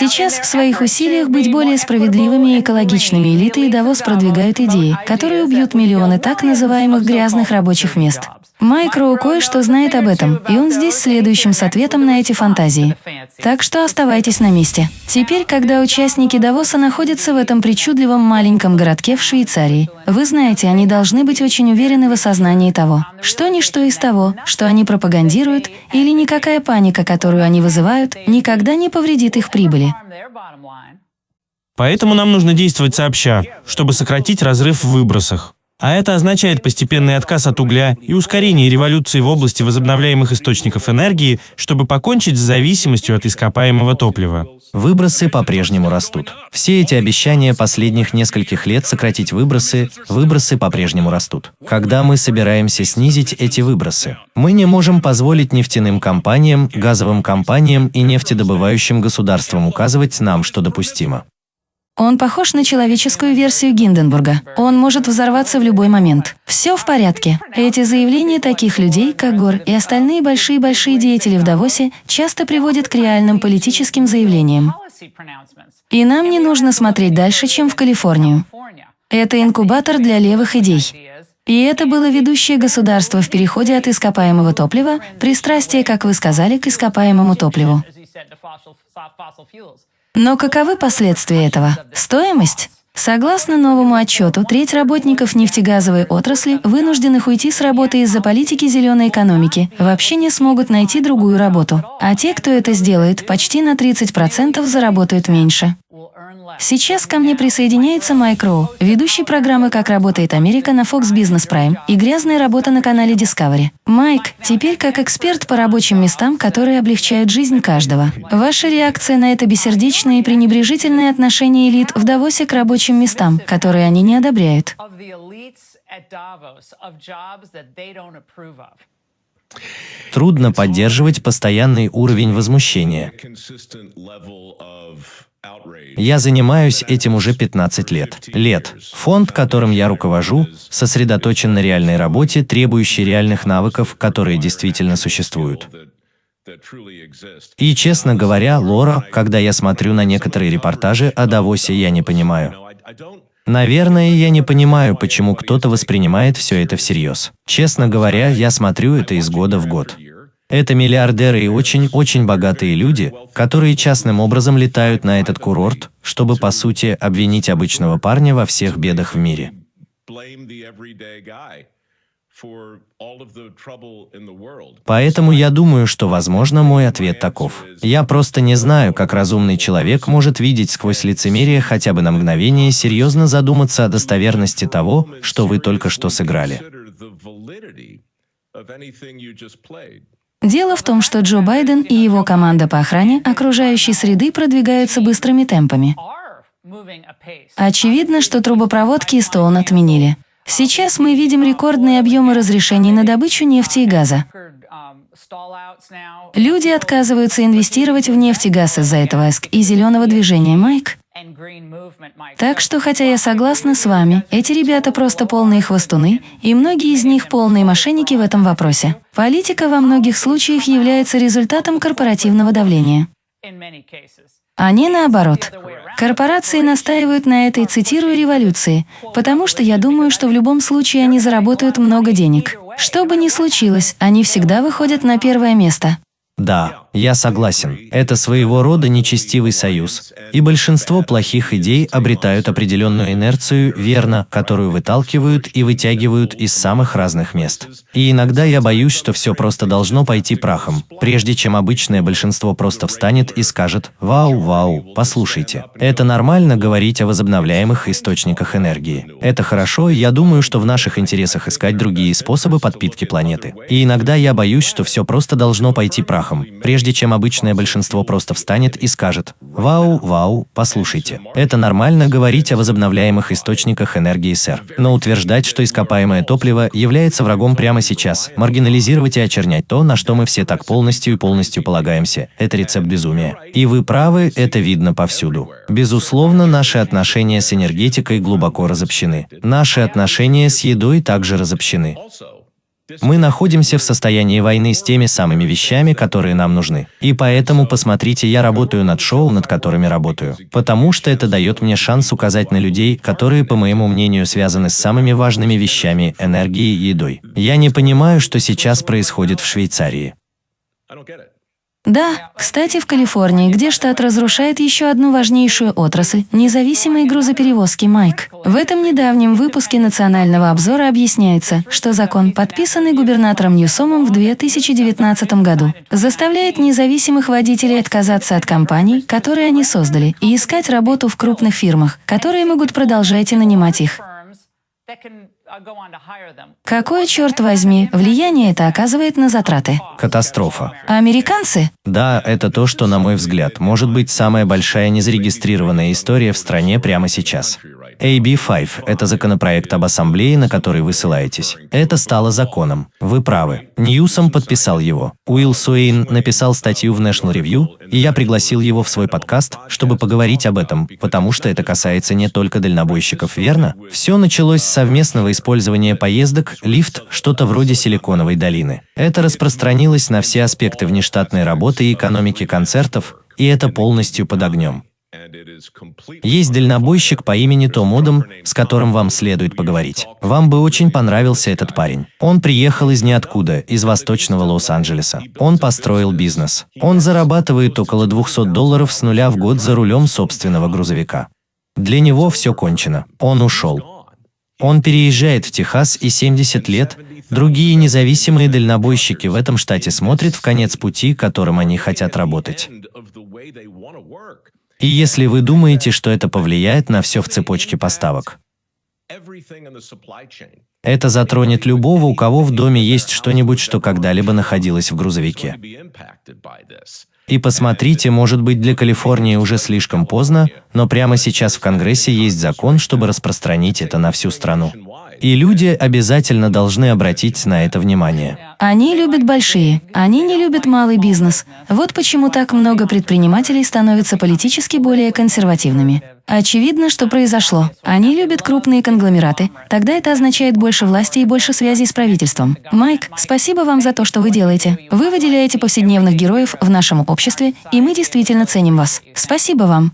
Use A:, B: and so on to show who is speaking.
A: Сейчас в своих усилиях быть более справедливыми и экологичными элиты и Давос продвигают идеи, которые убьют миллионы так называемых грязных рабочих мест. Майк Роу кое-что знает об этом, и он здесь следующим с ответом на эти фантазии. Так что оставайтесь на месте. Теперь, когда участники Давоса находятся в этом причудливом маленьком городке в Швейцарии, вы знаете, они должны быть очень уверены в осознании того, что ничто из того, что они пропагандируют, или никакая паника, которую они вызывают, никогда не повредит их прибыли.
B: Поэтому нам нужно действовать сообща, чтобы сократить разрыв в выбросах. А это означает постепенный отказ от угля и ускорение революции в области возобновляемых источников энергии, чтобы покончить с зависимостью от ископаемого топлива.
C: Выбросы по-прежнему растут. Все эти обещания последних нескольких лет сократить выбросы, выбросы по-прежнему растут. Когда мы собираемся снизить эти выбросы? Мы не можем позволить нефтяным компаниям, газовым компаниям и нефтедобывающим государствам указывать нам, что допустимо.
A: Он похож на человеческую версию Гинденбурга. Он может взорваться в любой момент. Все в порядке. Эти заявления таких людей, как Гор и остальные большие-большие деятели в Давосе, часто приводят к реальным политическим заявлениям. И нам не нужно смотреть дальше, чем в Калифорнию. Это инкубатор для левых идей. И это было ведущее государство в переходе от ископаемого топлива, пристрастие, как вы сказали, к ископаемому топливу. Но каковы последствия этого? Стоимость? Согласно новому отчету, треть работников нефтегазовой отрасли, вынужденных уйти с работы из-за политики зеленой экономики, вообще не смогут найти другую работу. А те, кто это сделает, почти на 30% заработают меньше. Сейчас ко мне присоединяется Майк Роу, ведущий программы «Как работает Америка» на Fox Business Prime и «Грязная работа» на канале Discovery. Майк, теперь как эксперт по рабочим местам, которые облегчают жизнь каждого. Ваша реакция на это бессердечное и пренебрежительное отношение элит в Давосе к рабочим местам, которые они не одобряют?
C: Трудно поддерживать постоянный уровень возмущения. Я занимаюсь этим уже 15 лет. Лет. Фонд, которым я руковожу, сосредоточен на реальной работе, требующей реальных навыков, которые действительно существуют. И, честно говоря, Лора, когда я смотрю на некоторые репортажи о Давосе, я не понимаю. Наверное, я не понимаю, почему кто-то воспринимает все это всерьез. Честно говоря, я смотрю это из года в год. Это миллиардеры и очень-очень богатые люди, которые частным образом летают на этот курорт, чтобы, по сути, обвинить обычного парня во всех бедах в мире. Поэтому я думаю, что, возможно, мой ответ таков. Я просто не знаю, как разумный человек может видеть сквозь лицемерие хотя бы на мгновение серьезно задуматься о достоверности того, что вы только что сыграли.
A: Дело в том, что Джо Байден и его команда по охране окружающей среды продвигаются быстрыми темпами. Очевидно, что трубопроводки и Стоун отменили. Сейчас мы видим рекордные объемы разрешений на добычу нефти и газа. Люди отказываются инвестировать в нефть и газ из-за этого ЭСК и зеленого движения Майк. Так что, хотя я согласна с вами, эти ребята просто полные хвостуны, и многие из них полные мошенники в этом вопросе. Политика во многих случаях является результатом корпоративного давления. А не наоборот. Корпорации настаивают на этой, цитирую, революции, потому что я думаю, что в любом случае они заработают много денег. Что бы ни случилось, они всегда выходят на первое место.
C: Да, я согласен. Это своего рода нечестивый союз. И большинство плохих идей обретают определенную инерцию, верно, которую выталкивают и вытягивают из самых разных мест. И иногда я боюсь, что все просто должно пойти прахом, прежде чем обычное большинство просто встанет и скажет «Вау, вау, послушайте». Это нормально говорить о возобновляемых источниках энергии. Это хорошо, я думаю, что в наших интересах искать другие способы подпитки планеты. И иногда я боюсь, что все просто должно пойти прахом, прежде прежде чем обычное большинство просто встанет и скажет «Вау, вау, послушайте». Это нормально говорить о возобновляемых источниках энергии, сэр. Но утверждать, что ископаемое топливо является врагом прямо сейчас, маргинализировать и очернять то, на что мы все так полностью и полностью полагаемся, это рецепт безумия. И вы правы, это видно повсюду. Безусловно, наши отношения с энергетикой глубоко разобщены. Наши отношения с едой также разобщены. Мы находимся в состоянии войны с теми самыми вещами, которые нам нужны. И поэтому, посмотрите, я работаю над шоу, над которыми работаю. Потому что это дает мне шанс указать на людей, которые, по моему мнению, связаны с самыми важными вещами – энергией и едой. Я не понимаю, что сейчас происходит в Швейцарии.
A: Да, кстати, в Калифорнии, где штат разрушает еще одну важнейшую отрасль – независимые грузоперевозки Майк. В этом недавнем выпуске национального обзора объясняется, что закон, подписанный губернатором Ньюсомом в 2019 году, заставляет независимых водителей отказаться от компаний, которые они создали, и искать работу в крупных фирмах, которые могут продолжать и нанимать их. Какое, черт возьми, влияние это оказывает на затраты?
C: Катастрофа.
A: А американцы?
C: Да, это то, что, на мой взгляд, может быть самая большая незарегистрированная история в стране прямо сейчас. AB5 – это законопроект об ассамблее, на который вы ссылаетесь. Это стало законом. Вы правы. Ньюсом подписал его. Уилл Суэйн написал статью в National Review, и я пригласил его в свой подкаст, чтобы поговорить об этом, потому что это касается не только дальнобойщиков, верно? Все началось с совместного использования поездок, лифт, что-то вроде Силиконовой долины. Это распространилось на все аспекты внештатной работы и экономики концертов, и это полностью под огнем. Есть дальнобойщик по имени Том Одам, с которым вам следует поговорить. Вам бы очень понравился этот парень. Он приехал из ниоткуда, из восточного Лос-Анджелеса. Он построил бизнес. Он зарабатывает около 200 долларов с нуля в год за рулем собственного грузовика. Для него все кончено. Он ушел. Он переезжает в Техас и 70 лет, другие независимые дальнобойщики в этом штате смотрят в конец пути, которым они хотят работать. И если вы думаете, что это повлияет на все в цепочке поставок, это затронет любого, у кого в доме есть что-нибудь, что когда-либо находилось в грузовике. И посмотрите, может быть для Калифорнии уже слишком поздно, но прямо сейчас в Конгрессе есть закон, чтобы распространить это на всю страну. И люди обязательно должны обратить на это внимание.
A: Они любят большие, они не любят малый бизнес. Вот почему так много предпринимателей становятся политически более консервативными. Очевидно, что произошло. Они любят крупные конгломераты. Тогда это означает больше власти и больше связей с правительством. Майк, спасибо вам за то, что вы делаете. Вы выделяете повседневных героев в нашем обществе, и мы действительно ценим вас. Спасибо вам.